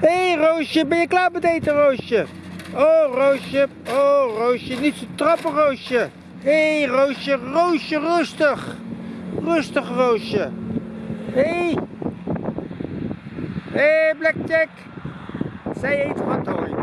Hé hey, Roosje, ben je klaar met eten Roosje? Oh Roosje, oh Roosje, niet zo trappen Roosje. Hé hey, Roosje, Roosje, rustig. Rustig Roosje. Hé. Hey. Hé hey, Blackjack. Zij eet wat hooi.